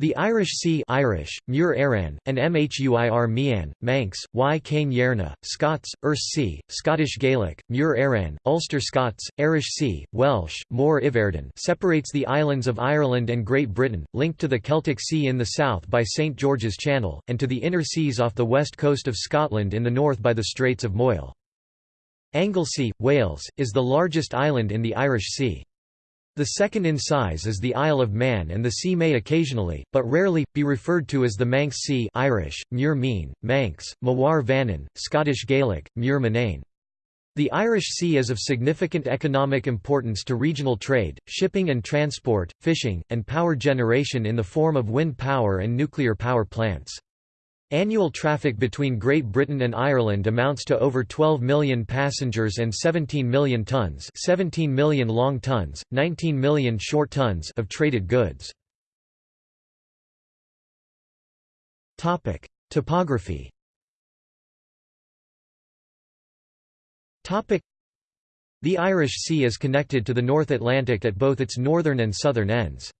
The Irish Sea Irish, Muir Aran, and Mhuir Mean, Manx, Y Cain Yerna, Scots, Erse Sea, Scottish Gaelic, Muir Aran, Ulster Scots, Irish Sea, Welsh, Mór Iverden separates the islands of Ireland and Great Britain, linked to the Celtic Sea in the south by St George's Channel, and to the inner seas off the west coast of Scotland in the north by the Straits of Moyle. Anglesey, Wales, is the largest island in the Irish Sea. The second in size is the Isle of Man and the sea may occasionally, but rarely, be referred to as the Manx Sea Irish, Muir Mean, Manx, Mawar Vannin, Scottish Gaelic, Muir Manane. The Irish Sea is of significant economic importance to regional trade, shipping and transport, fishing, and power generation in the form of wind power and nuclear power plants. Annual traffic between Great Britain and Ireland amounts to over 12 million passengers and 17 million tons 17 million long tons, 19 million short tons of traded goods. Topography The Irish Sea is connected to the North Atlantic at both its northern and southern ends.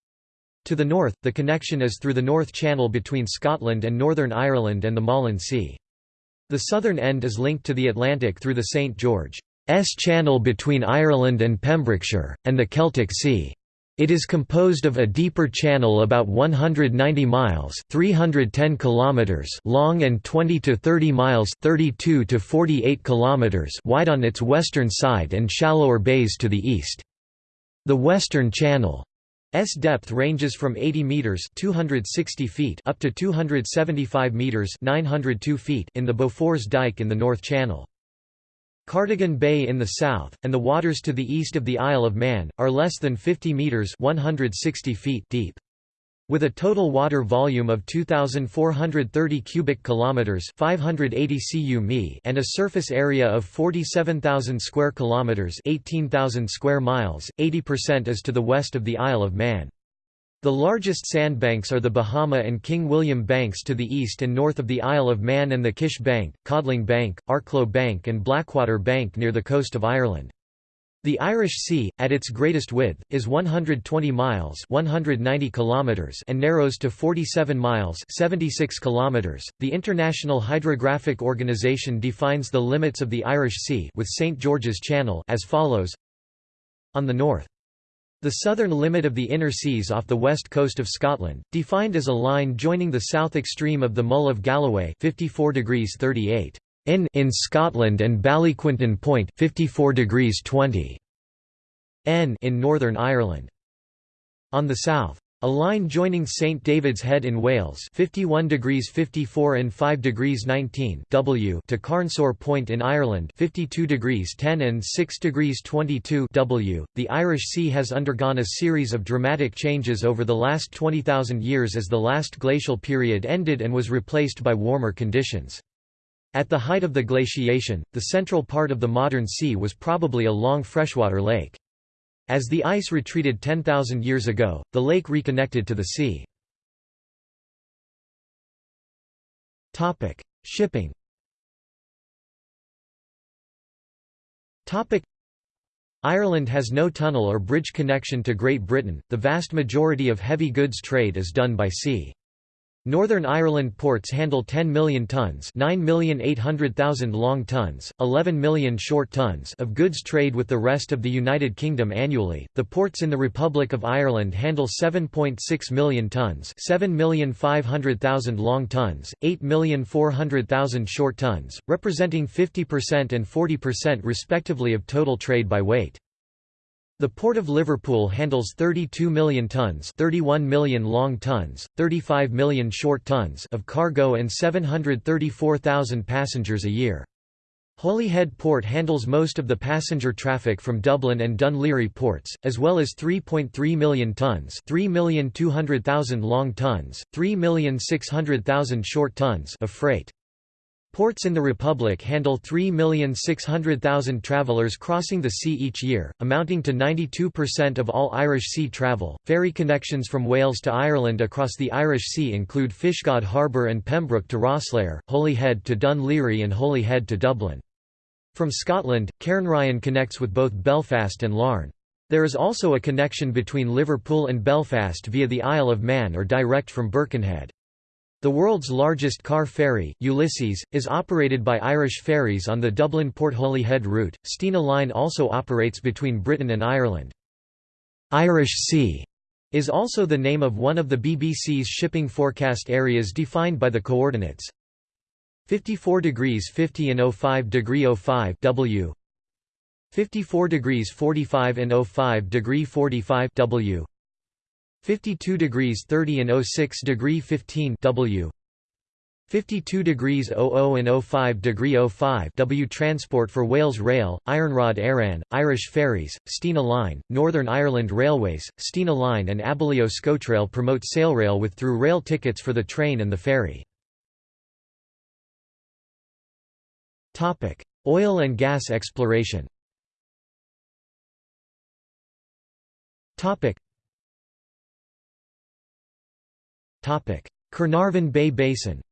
To the north, the connection is through the North Channel between Scotland and Northern Ireland and the Malin Sea. The southern end is linked to the Atlantic through the St. George's Channel between Ireland and Pembrokeshire, and the Celtic Sea. It is composed of a deeper channel about 190 miles 310 kilometers long and 20 to 30 miles 32 to 48 kilometers wide on its western side and shallower bays to the east. The Western Channel S depth ranges from 80 meters (260 feet) up to 275 meters (902 feet) in the Beaufort's Dyke in the North Channel. Cardigan Bay in the south, and the waters to the east of the Isle of Man, are less than 50 meters (160 feet) deep. With a total water volume of 2430 cubic kilometers, 580 cu mi, and a surface area of 47,000 square kilometers, 18,000 square miles, 80% is to the west of the Isle of Man. The largest sandbanks are the Bahama and King William Banks to the east and north of the Isle of Man and the Kish Bank, Codling Bank, Arklow Bank and Blackwater Bank near the coast of Ireland. The Irish Sea, at its greatest width, is 120 miles 190 kilometers and narrows to 47 miles 76 kilometers. The International Hydrographic Organization defines the limits of the Irish Sea with St. George's Channel as follows On the north. The southern limit of the inner seas off the west coast of Scotland, defined as a line joining the south extreme of the Mull of Galloway 54 degrees 38 in in Scotland and Ballyquinton Point 54 degrees 20 n in Northern Ireland. On the south, a line joining St David's Head in Wales 51 degrees 54 and 5 degrees 19 w to Carnsore Point in Ireland 52 degrees 10 and 6 degrees 22 w. The Irish Sea has undergone a series of dramatic changes over the last 20,000 years as the last glacial period ended and was replaced by warmer conditions. At the height of the glaciation, the central part of the modern sea was probably a long freshwater lake. As the ice retreated 10,000 years ago, the lake reconnected to the sea. Shipping Ireland has no tunnel or bridge connection to Great Britain, the vast majority of heavy goods trade is done by sea. Northern Ireland ports handle 10 million tons 9,800,000 long tons, 11 million short tons of goods trade with the rest of the United Kingdom annually. The ports in the Republic of Ireland handle 7.6 million tons 7,500,000 long tons, 8,400,000 short tons, representing 50% and 40% respectively of total trade by weight. The Port of Liverpool handles 32 million tons 31 million long tons, 35 million short tons of cargo and 734,000 passengers a year. Holyhead Port handles most of the passenger traffic from Dublin and Laoghaire ports, as well as 3.3 million tons 3,200,000 long tons, 3,600,000 short tons of freight. Ports in the Republic handle 3,600,000 travellers crossing the sea each year, amounting to 92% of all Irish sea travel. Ferry connections from Wales to Ireland across the Irish Sea include Fishguard Harbour and Pembroke to Rosslare, Holyhead to Laoghaire, and Holyhead to Dublin. From Scotland, Cairnryan connects with both Belfast and Larne. There is also a connection between Liverpool and Belfast via the Isle of Man or direct from Birkenhead. The world's largest car ferry, Ulysses, is operated by Irish Ferries on the Dublin-Port Holyhead route. Stena Line also operates between Britain and Ireland. Irish Sea is also the name of one of the BBC's shipping forecast areas defined by the coordinates 54 degrees 50 and 05 degree 05 W 54 degrees 45 and 05 degree 45 W 52 degrees 30 and 06 degree 15 W. 52 degrees 00 and 05 degree 05 W Transport for Wales Rail, Iarnród Éireann, Irish Ferries, Stena Line, Northern Ireland Railways, Stena Line and Abellio Scotrail promote Sailrail with through rail tickets for the train and the ferry. Oil and gas exploration Carnarvon Bay Basin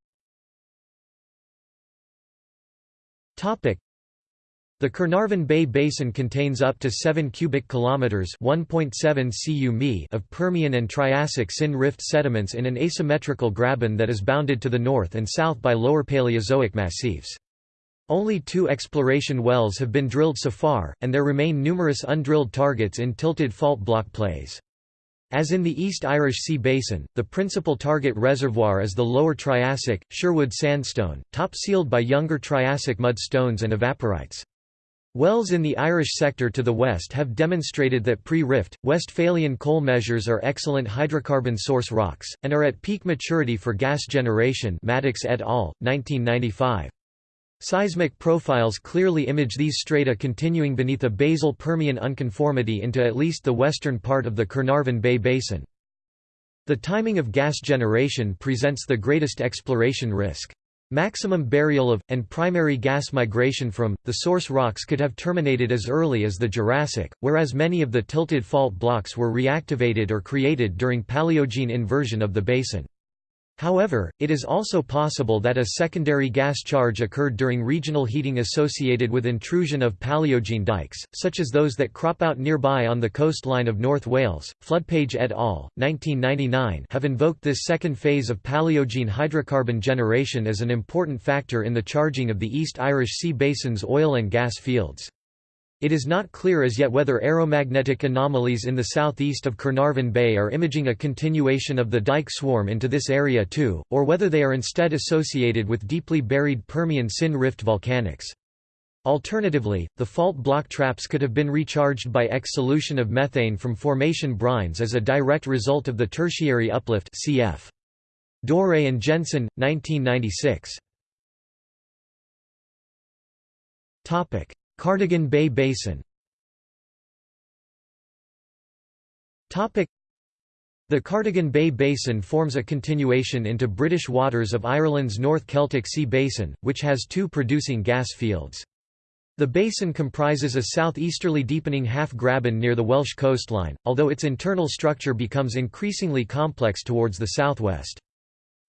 the Carnarvon Bay Basin contains up to 7 cubic kilometers (1.7 cu mi) of Permian and Triassic syn rift sediments in an asymmetrical graben that is bounded to the north and south by lower Paleozoic massifs. Only two exploration wells have been drilled so far, and there remain numerous undrilled targets in tilted fault block plays. As in the East Irish Sea Basin, the principal target reservoir is the Lower Triassic, Sherwood sandstone, top-sealed by younger Triassic mudstones and evaporites. Wells in the Irish sector to the west have demonstrated that pre-rift, Westphalian coal measures are excellent hydrocarbon source rocks, and are at peak maturity for gas generation Maddox et al., 1995. Seismic profiles clearly image these strata continuing beneath a basal Permian unconformity into at least the western part of the Carnarvon Bay Basin. The timing of gas generation presents the greatest exploration risk. Maximum burial of, and primary gas migration from, the source rocks could have terminated as early as the Jurassic, whereas many of the tilted fault blocks were reactivated or created during Paleogene inversion of the basin. However, it is also possible that a secondary gas charge occurred during regional heating associated with intrusion of Paleogene dikes, such as those that crop out nearby on the coastline of North Wales. Floodpage et al. 1999 have invoked this second phase of Paleogene hydrocarbon generation as an important factor in the charging of the East Irish Sea Basin's oil and gas fields. It is not clear as yet whether aeromagnetic anomalies in the southeast of Carnarvon Bay are imaging a continuation of the dike swarm into this area too, or whether they are instead associated with deeply buried Permian Syn Rift volcanics. Alternatively, the fault block traps could have been recharged by exsolution of methane from formation brines as a direct result of the tertiary uplift cf. Dore and Jensen, 1996. Cardigan Bay Basin the Cardigan Bay Basin forms a continuation into British waters of Ireland's North Celtic Sea Basin, which has two producing gas fields. The basin comprises a southeasterly deepening half-graben near the Welsh coastline, although its internal structure becomes increasingly complex towards the southwest.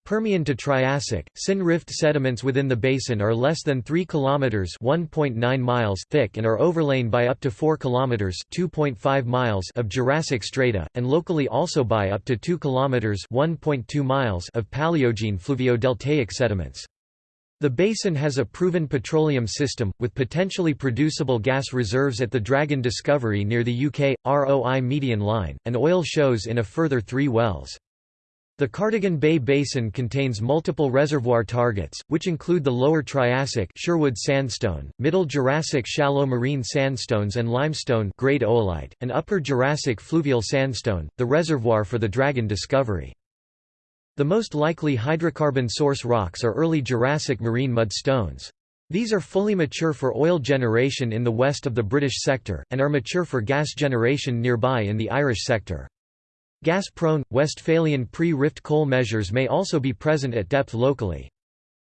Permian to Triassic, Syn Rift sediments within the basin are less than 3 km (1.9 miles) thick and are overlain by up to 4 km (2.5 miles) of Jurassic strata, and locally also by up to 2 km (1.2 miles) of Paleogene fluviodeltaic sediments. The basin has a proven petroleum system, with potentially producible gas reserves at the Dragon discovery near the UK, ROI median line, and oil shows in a further three wells. The Cardigan Bay Basin contains multiple reservoir targets, which include the Lower Triassic Sherwood sandstone, Middle Jurassic shallow marine sandstones and limestone great oolite, and Upper Jurassic fluvial sandstone, the reservoir for the Dragon discovery. The most likely hydrocarbon source rocks are early Jurassic marine mudstones. These are fully mature for oil generation in the west of the British sector, and are mature for gas generation nearby in the Irish sector. Gas-prone, Westphalian pre-rift coal measures may also be present at depth locally.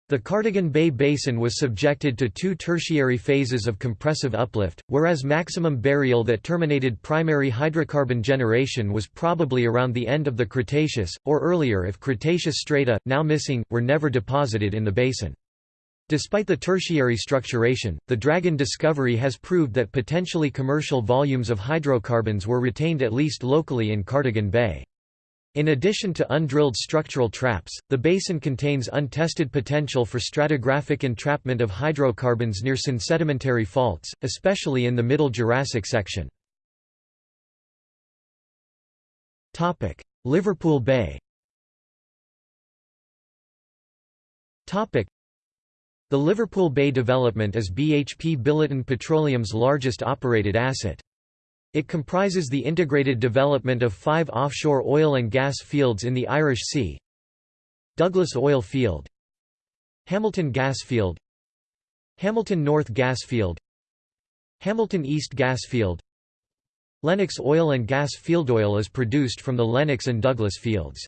The Cardigan Bay Basin was subjected to two tertiary phases of compressive uplift, whereas maximum burial that terminated primary hydrocarbon generation was probably around the end of the Cretaceous, or earlier if Cretaceous strata, now missing, were never deposited in the basin. Despite the tertiary structuration, the Dragon discovery has proved that potentially commercial volumes of hydrocarbons were retained at least locally in Cardigan Bay. In addition to undrilled structural traps, the basin contains untested potential for stratigraphic entrapment of hydrocarbons near synsedimentary faults, especially in the Middle Jurassic section. Liverpool Bay the Liverpool Bay development is BHP Billiton Petroleum's largest operated asset. It comprises the integrated development of five offshore oil and gas fields in the Irish Sea Douglas Oil Field Hamilton Gas Field Hamilton North Gas Field Hamilton East Gas Field Lennox Oil and Gas Field oil is produced from the Lennox and Douglas fields.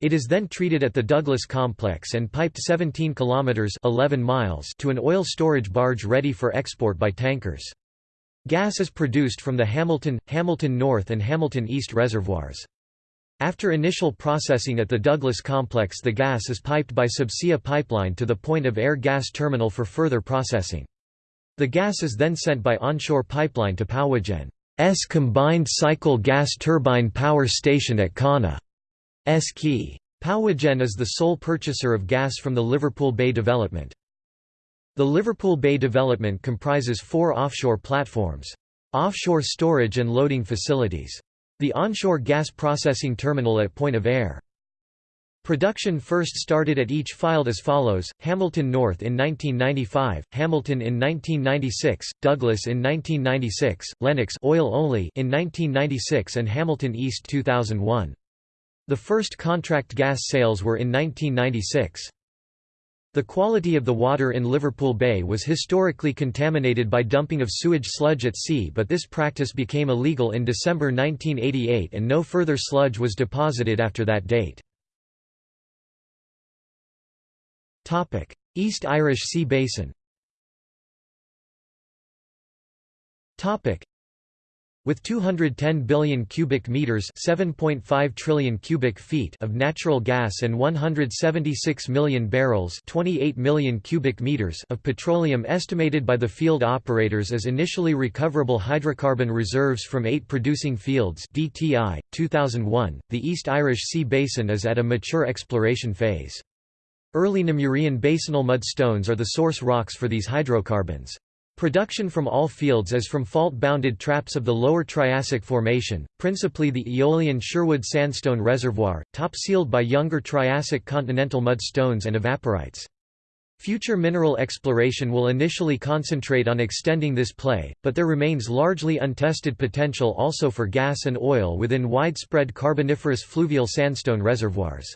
It is then treated at the Douglas complex and piped 17 kilometers 11 miles to an oil storage barge ready for export by tankers. Gas is produced from the Hamilton, Hamilton North and Hamilton East reservoirs. After initial processing at the Douglas complex the gas is piped by subsea pipeline to the Point of Ayr gas terminal for further processing. The gas is then sent by onshore pipeline to Powergen's combined cycle gas turbine power station at Connah. Quay. Powergen is the sole purchaser of gas from the Liverpool Bay development. The Liverpool Bay development comprises four offshore platforms. Offshore storage and loading facilities. The onshore gas processing terminal at Point of Ayr. Production first started at each field as follows, Hamilton North in 1995, Hamilton in 1996, Douglas in 1996, Lennox oil only in 1996 and Hamilton East 2001. The first contract gas sales were in 1996. The quality of the water in Liverpool Bay was historically contaminated by dumping of sewage sludge at sea but this practice became illegal in December 1988 and no further sludge was deposited after that date. East Irish Sea Basin with 210 billion cubic meters, 7.5 trillion cubic feet of natural gas and 176 million barrels, 28 million cubic meters of petroleum estimated by the field operators as initially recoverable hydrocarbon reserves from 8 producing fields DTI 2001. The East Irish Sea Basin is at a mature exploration phase. Early Namurian basinal mudstones are the source rocks for these hydrocarbons. Production from all fields is from fault-bounded traps of the Lower Triassic Formation, principally the Aeolian Sherwood Sandstone Reservoir, top-sealed by younger Triassic continental mudstones and evaporites. Future mineral exploration will initially concentrate on extending this play, but there remains largely untested potential also for gas and oil within widespread Carboniferous fluvial sandstone reservoirs.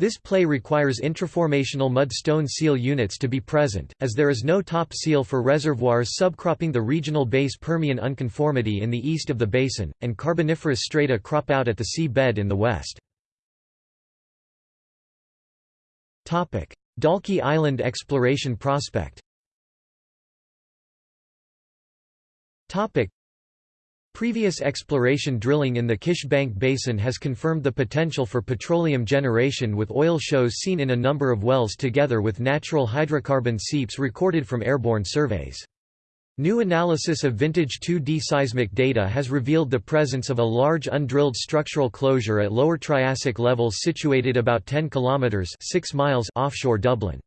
This play requires intraformational mud-stone seal units to be present, as there is no top seal for reservoirs subcropping the regional base Permian unconformity in the east of the basin, and Carboniferous strata crop out at the sea bed in the west. Dalkey Island exploration prospect Previous exploration drilling in the Kish Bank Basin has confirmed the potential for petroleum generation with oil shows seen in a number of wells together with natural hydrocarbon seeps recorded from airborne surveys. New analysis of vintage 2D seismic data has revealed the presence of a large undrilled structural closure at lower Triassic levels situated about 10 kilometers 6 miles offshore Dublin.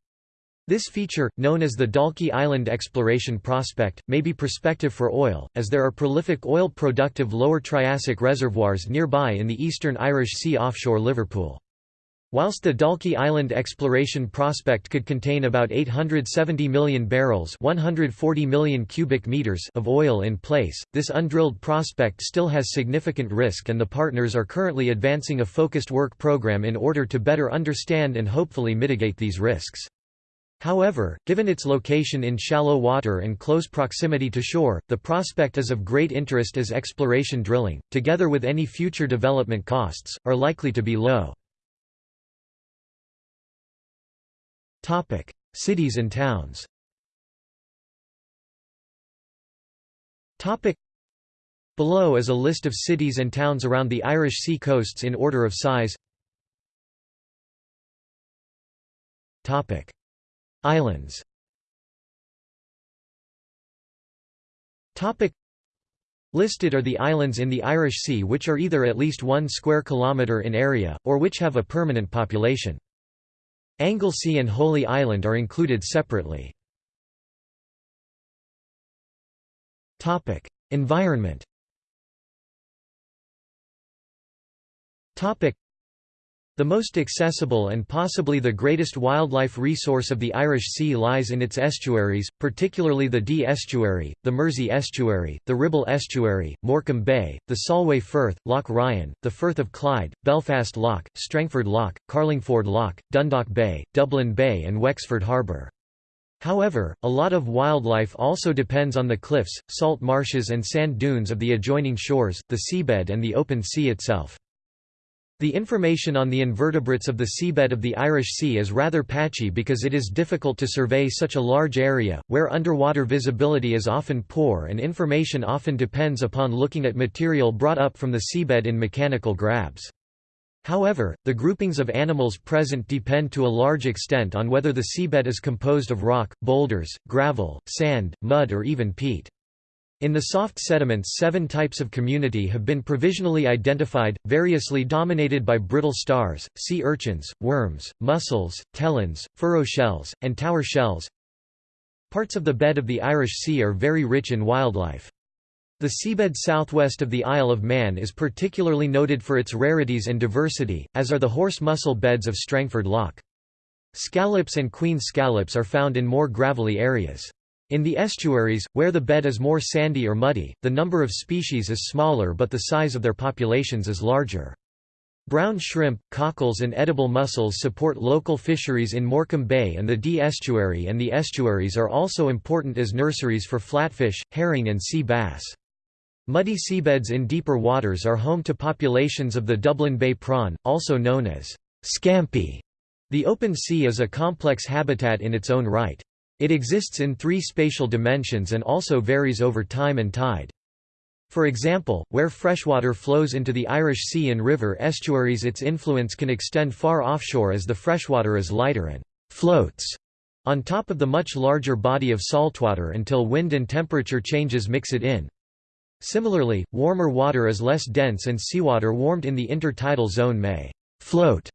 This feature, known as the Dalkey Island Exploration Prospect, may be prospective for oil, as there are prolific oil-productive Lower Triassic reservoirs nearby in the eastern Irish Sea offshore Liverpool. Whilst the Dalkey Island Exploration Prospect could contain about 870 million barrels 140 million cubic meters of oil in place, this undrilled prospect still has significant risk and the partners are currently advancing a focused work program in order to better understand and hopefully mitigate these risks. However, given its location in shallow water and close proximity to shore, the prospect is of great interest as exploration drilling, together with any future development costs, are likely to be low. Cities and towns Below is a list of cities and towns around the Irish sea coasts in order of size Islands. Listed are the islands in the Irish Sea which are either at least 1 square kilometre in area, or which have a permanent population. Anglesey and Holy Island are included separately. Environment the most accessible and possibly the greatest wildlife resource of the Irish Sea lies in its estuaries, particularly the Dee Estuary, the Mersey Estuary, the Ribble Estuary, Morecambe Bay, the Solway Firth, Loch Ryan, the Firth of Clyde, Belfast Lough, Strangford Lough, Carlingford Lough, Dundalk Bay, Dublin Bay and Wexford Harbour. However, a lot of wildlife also depends on the cliffs, salt marshes and sand dunes of the adjoining shores, the seabed and the open sea itself. The information on the invertebrates of the seabed of the Irish Sea is rather patchy because it is difficult to survey such a large area, where underwater visibility is often poor and information often depends upon looking at material brought up from the seabed in mechanical grabs. However, the groupings of animals present depend to a large extent on whether the seabed is composed of rock, boulders, gravel, sand, mud or even peat. In the soft sediments seven types of community have been provisionally identified, variously dominated by brittle stars, sea urchins, worms, mussels, tellins, furrow shells, and tower shells. Parts of the bed of the Irish Sea are very rich in wildlife. The seabed southwest of the Isle of Man is particularly noted for its rarities and diversity, as are the horse mussel beds of Strangford Lough. Scallops and queen scallops are found in more gravelly areas. In the estuaries, where the bed is more sandy or muddy, the number of species is smaller but the size of their populations is larger. Brown shrimp, cockles and edible mussels support local fisheries in Morecambe Bay and the Dee estuary and the estuaries are also important as nurseries for flatfish, herring and sea bass. Muddy seabeds in deeper waters are home to populations of the Dublin Bay prawn, also known as scampi. The open sea is a complex habitat in its own right. It exists in three spatial dimensions and also varies over time and tide. For example, where freshwater flows into the Irish Sea and river estuaries its influence can extend far offshore as the freshwater is lighter and «floats» on top of the much larger body of saltwater until wind and temperature changes mix it in. Similarly, warmer water is less dense and seawater warmed in the intertidal zone may «float»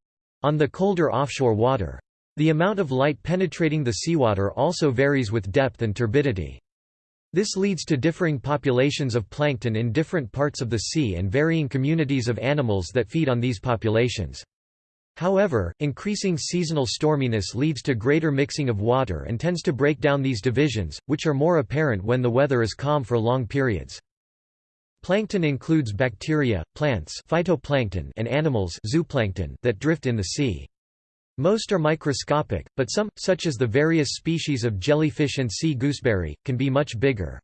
on the colder offshore water. The amount of light penetrating the seawater also varies with depth and turbidity. This leads to differing populations of plankton in different parts of the sea and varying communities of animals that feed on these populations. However, increasing seasonal storminess leads to greater mixing of water and tends to break down these divisions, which are more apparent when the weather is calm for long periods. Plankton includes bacteria, plants phytoplankton and animals zooplankton that drift in the sea. Most are microscopic, but some, such as the various species of jellyfish and sea gooseberry, can be much bigger.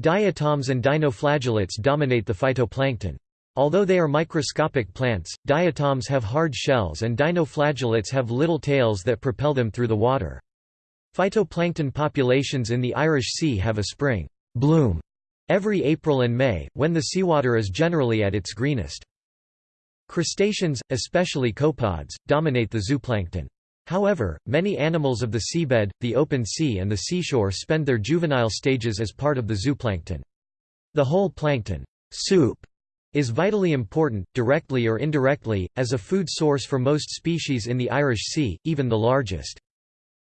Diatoms and dinoflagellates dominate the phytoplankton. Although they are microscopic plants, diatoms have hard shells and dinoflagellates have little tails that propel them through the water. Phytoplankton populations in the Irish Sea have a spring bloom every April and May, when the seawater is generally at its greenest. Crustaceans, especially copepods, dominate the zooplankton. However, many animals of the seabed, the open sea and the seashore spend their juvenile stages as part of the zooplankton. The whole plankton soup is vitally important, directly or indirectly, as a food source for most species in the Irish Sea, even the largest.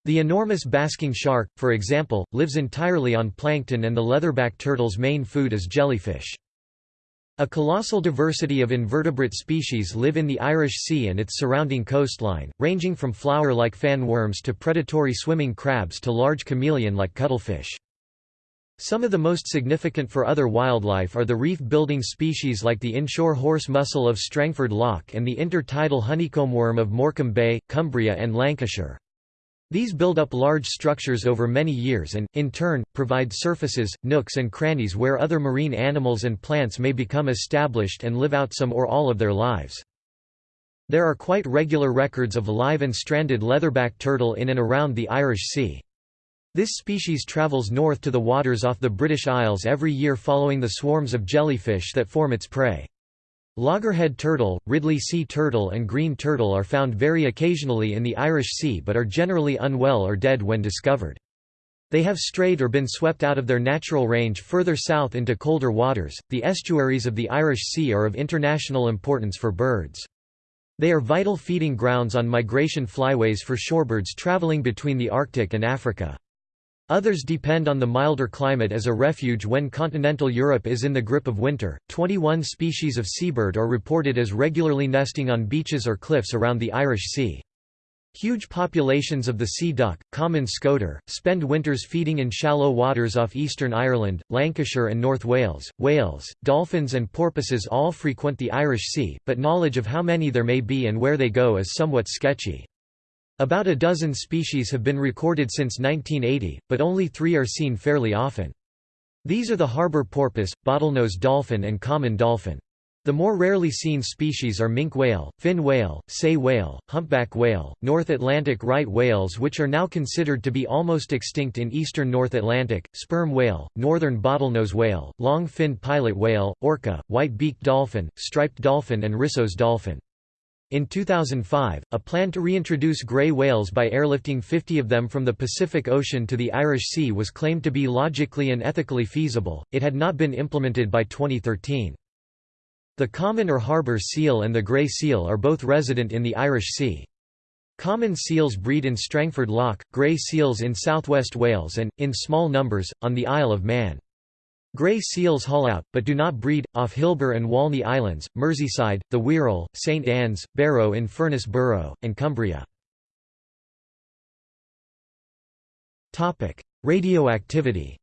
The enormous basking shark, for example, lives entirely on plankton and the leatherback turtle's main food is jellyfish. A colossal diversity of invertebrate species live in the Irish Sea and its surrounding coastline, ranging from flower-like fan worms to predatory swimming crabs to large chameleon-like cuttlefish. Some of the most significant for other wildlife are the reef-building species like the inshore horse mussel of Strangford Lough and the intertidal honeycomb worm of Morecambe Bay, Cumbria and Lancashire. These build up large structures over many years and, in turn, provide surfaces, nooks and crannies where other marine animals and plants may become established and live out some or all of their lives. There are quite regular records of live and stranded leatherback turtle in and around the Irish Sea. This species travels north to the waters off the British Isles every year following the swarms of jellyfish that form its prey. Loggerhead turtle, Ridley sea turtle and green turtle are found very occasionally in the Irish Sea but are generally unwell or dead when discovered. They have strayed or been swept out of their natural range further south into colder waters. The estuaries of the Irish Sea are of international importance for birds. They are vital feeding grounds on migration flyways for shorebirds traveling between the Arctic and Africa. Others depend on the milder climate as a refuge when continental Europe is in the grip of winter. 21 species of seabird are reported as regularly nesting on beaches or cliffs around the Irish Sea. Huge populations of the sea duck, common scoter, spend winters feeding in shallow waters off eastern Ireland, Lancashire and North Wales. Whales, dolphins and porpoises all frequent the Irish Sea, but knowledge of how many there may be and where they go is somewhat sketchy. About a dozen species have been recorded since 1980, but only three are seen fairly often. These are the harbour porpoise, bottlenose dolphin and common dolphin. The more rarely seen species are minke whale, fin whale, sei whale, humpback whale, North Atlantic right whales which are now considered to be almost extinct in eastern North Atlantic, sperm whale, northern bottlenose whale, long-finned pilot whale, orca, white-beaked dolphin, striped dolphin and Risso's dolphin. In 2005, a plan to reintroduce gray whales by airlifting 50 of them from the Pacific Ocean to the Irish Sea was claimed to be logically and ethically feasible, it had not been implemented by 2013. The common or harbour seal and the grey seal are both resident in the Irish Sea. Common seals breed in Strangford Lough, grey seals in southwest Wales and, in small numbers, on the Isle of Man. Grey seals haul out, but do not breed, off Hilbre and Walney Islands, Merseyside, the Wirral, St Anne's, Barrow in Furness Borough, and Cumbria. Radioactivity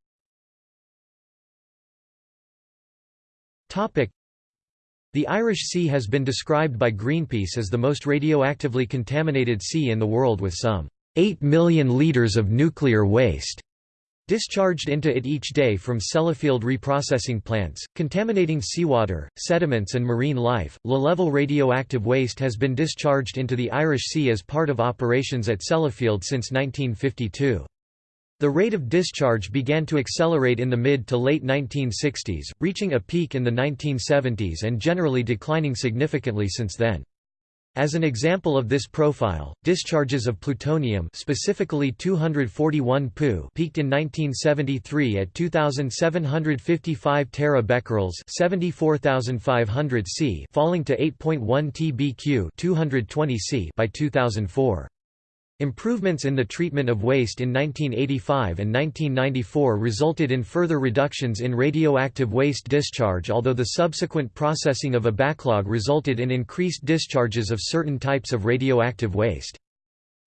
The Irish Sea has been described by Greenpeace as the most radioactively contaminated sea in the world with some 8 million litres of nuclear waste Discharged into it each day from Sellafield reprocessing plants, contaminating seawater, sediments and marine life, low-level radioactive waste has been discharged into the Irish Sea as part of operations at Sellafield since 1952. The rate of discharge began to accelerate in the mid to late 1960s, reaching a peak in the 1970s and generally declining significantly since then. As an example of this profile, discharges of plutonium specifically 241 Pu peaked in 1973 at 2755 terabecquerels 74500 C falling to 8.1 tbq 220 C by 2004. Improvements in the treatment of waste in 1985 and 1994 resulted in further reductions in radioactive waste discharge although the subsequent processing of a backlog resulted in increased discharges of certain types of radioactive waste.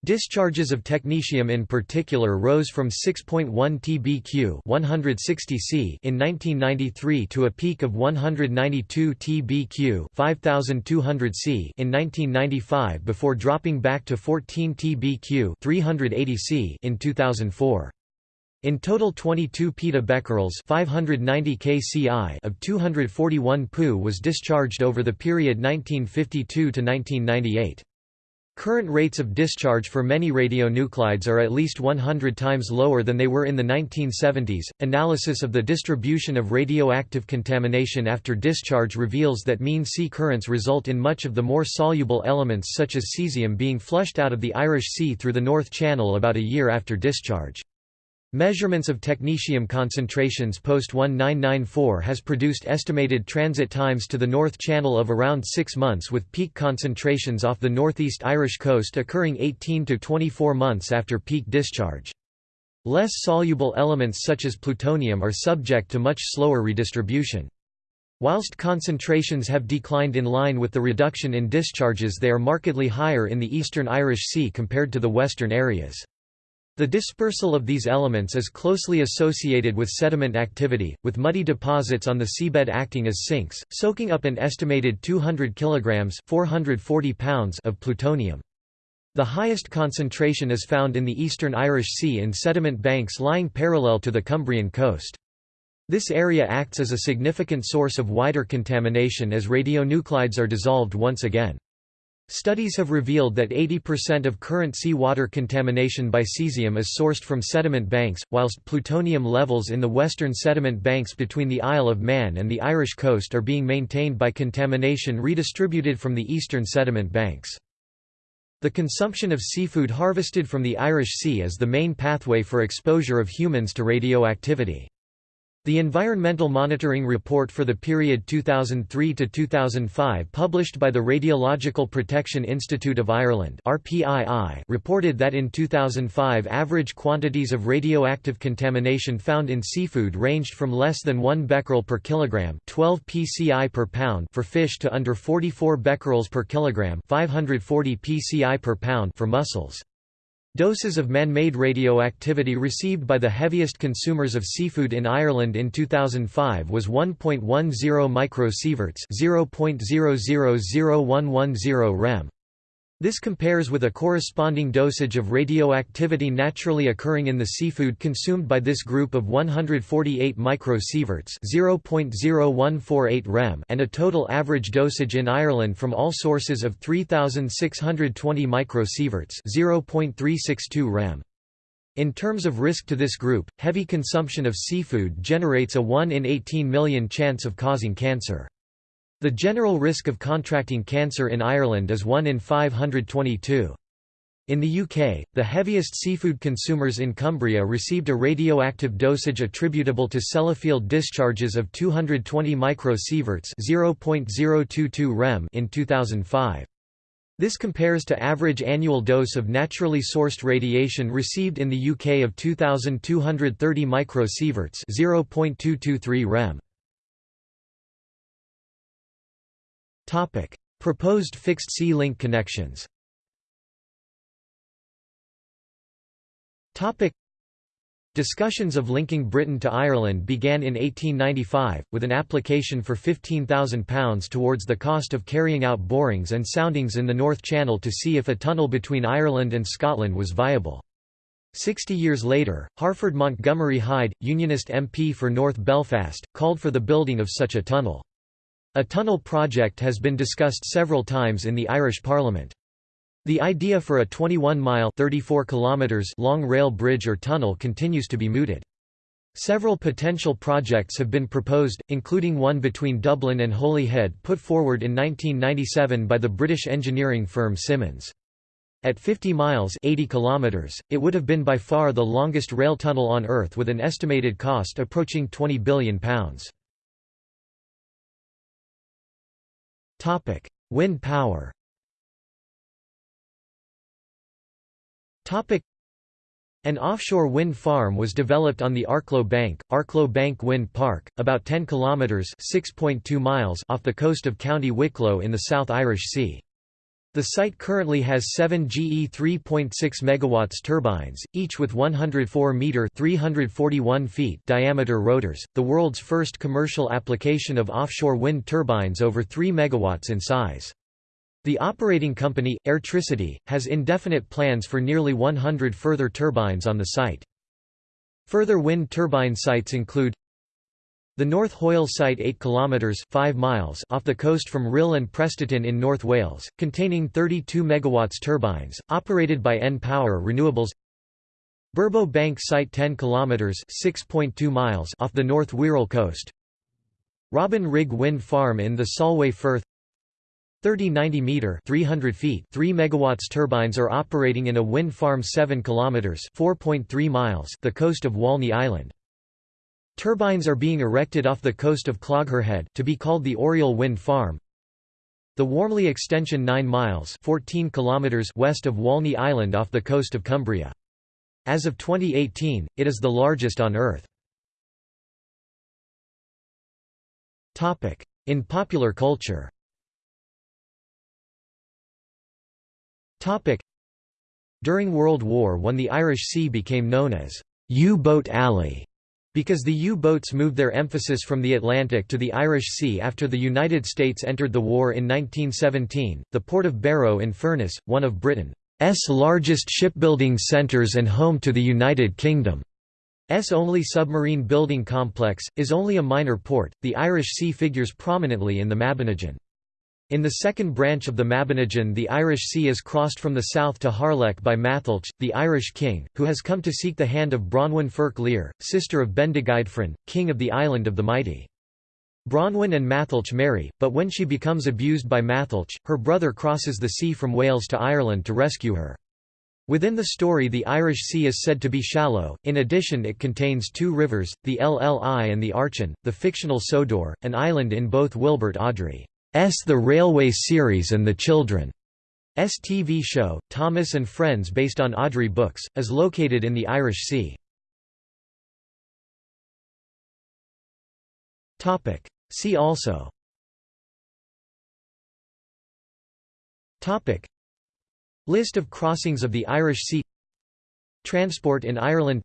Discharges of technetium in particular rose from 6.1 tbq 160 C in 1993 to a peak of 192 tbq 5200 C in 1995 before dropping back to 14 tbq 380 C in 2004. In total 22 petabecquerels 590 kci of 241 Pu was discharged over the period 1952 to 1998. Current rates of discharge for many radionuclides are at least 100 times lower than they were in the 1970s. Analysis of the distribution of radioactive contamination after discharge reveals that mean sea currents result in much of the more soluble elements such as cesium being flushed out of the Irish Sea through the North Channel about a year after discharge. Measurements of technetium concentrations post-1994 has produced estimated transit times to the North Channel of around 6 months with peak concentrations off the northeast Irish coast occurring 18 to 24 months after peak discharge. Less soluble elements such as plutonium are subject to much slower redistribution. Whilst concentrations have declined in line with the reduction in discharges they are markedly higher in the eastern Irish Sea compared to the western areas. The dispersal of these elements is closely associated with sediment activity, with muddy deposits on the seabed acting as sinks, soaking up an estimated 200 kilograms 440 pounds of plutonium. The highest concentration is found in the eastern Irish Sea in sediment banks lying parallel to the Cumbrian coast. This area acts as a significant source of wider contamination as radionuclides are dissolved once again. Studies have revealed that 80% of current seawater contamination by cesium is sourced from sediment banks, whilst plutonium levels in the western sediment banks between the Isle of Man and the Irish coast are being maintained by contamination redistributed from the eastern sediment banks. The consumption of seafood harvested from the Irish Sea is the main pathway for exposure of humans to radioactivity. The Environmental Monitoring Report for the period 2003 to 2005 published by the Radiological Protection Institute of Ireland (RPII) reported that in 2005 average quantities of radioactive contamination found in seafood ranged from less than 1 becquerel per kilogram, 12 pci per pound for fish to under 44 becquerels per kilogram, 540 pci per pound for mussels. Doses of man-made radioactivity received by the heaviest consumers of seafood in Ireland in 2005 was 1.10 microsieverts (0.000110 rem). This compares with a corresponding dosage of radioactivity naturally occurring in the seafood consumed by this group of 148 microsieverts (0.0148 rem) and a total average dosage in Ireland from all sources of 3620 microsieverts (0.362 rem). In terms of risk to this group, heavy consumption of seafood generates a 1 in 18 million chance of causing cancer. The general risk of contracting cancer in Ireland is 1 in 522. In the UK, the heaviest seafood consumers in Cumbria received a radioactive dosage attributable to Sellafield discharges of 220 microsieverts (0.022 rem) in 2005. This compares to average annual dose of naturally sourced radiation received in the UK of 2230 microsieverts (0.223 rem). Topic: Proposed fixed sea-link connections. Topic: Discussions of linking Britain to Ireland began in 1895, with an application for £15,000 towards the cost of carrying out borings and soundings in the North Channel to see if a tunnel between Ireland and Scotland was viable. Sixty years later, Harford Montgomery Hyde, Unionist MP for North Belfast, called for the building of such a tunnel. A tunnel project has been discussed several times in the Irish Parliament. The idea for a 21-mile long rail bridge or tunnel continues to be mooted. Several potential projects have been proposed, including one between Dublin and Holyhead put forward in 1997 by the British engineering firm Symonds. At 50 miles 80 kilometers, it would have been by far the longest rail tunnel on Earth with an estimated cost approaching £20 billion. Topic: Wind power. Topic: An offshore wind farm was developed on the Arklow Bank, Arklow Bank Wind Park, about 10 kilometers (6.2 miles) off the coast of County Wicklow in the South Irish Sea. The site currently has 7 GE 3.6 MW turbines, each with 104 meter (341 feet) diameter rotors, the world's first commercial application of offshore wind turbines over 3 MW in size. The operating company, Airtricity, has indefinite plans for nearly 100 further turbines on the site. Further wind turbine sites include the North Hoyle site 8 km 5 miles off the coast from Rhyl and Prestatyn in North Wales, containing 32 MW turbines, operated by N-Power Renewables. Burbo Bank site 10 km 6.2 miles off the North Wirral coast. Robin Rigg Wind Farm in the Solway Firth. 3090 meter 300 feet 3 megawatts turbines are operating in a wind farm 7 kilometers 4.3 miles the coast of Walney Island Turbines are being erected off the coast of Clogherhead to be called the Oriel Wind Farm. The Walney extension 9 miles 14 kilometers west of Walney Island off the coast of Cumbria. As of 2018, it is the largest on Earth. In popular culture During World War I the Irish Sea became known as U-Boat Alley because the U-boats moved their emphasis from the Atlantic to the Irish Sea after the United States entered the war in 1917, the port of Barrow in Furness, one of Britain's largest shipbuilding centres and home to the United Kingdom's only submarine building complex, is only a minor port. The Irish Sea figures prominently in the Mabinogion. In the second branch of the Mabinogion the Irish Sea is crossed from the south to Harlech by Matholwch, the Irish king, who has come to seek the hand of Branwen Ferch Lir, sister of Bendigeidfran, king of the Island of the Mighty. Branwen and Matholwch marry, but when she becomes abused by Matholwch, her brother crosses the sea from Wales to Ireland to rescue her. Within the story the Irish Sea is said to be shallow, in addition it contains two rivers, the Lli and the Archan, the fictional Sodor, an island in both Wilbert Awdry. S. The Railway series and The Children's TV show, Thomas and Friends based on Awdry books, is located in the Irish Sea. See also. List of crossings of the Irish Sea. Transport in Ireland.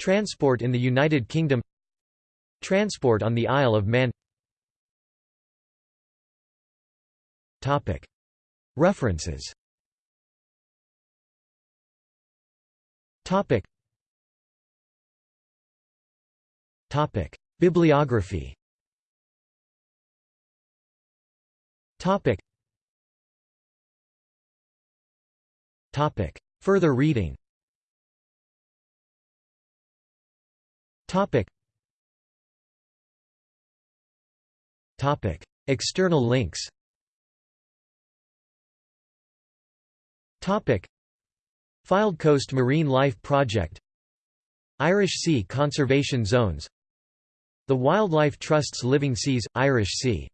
Transport in the United Kingdom. Transport on the Isle of Man References. Bibliography. Further reading. External links Topic: Coast Marine Life Project. Irish Sea Conservation Zones. The Wildlife Trust's Living Seas, Irish Sea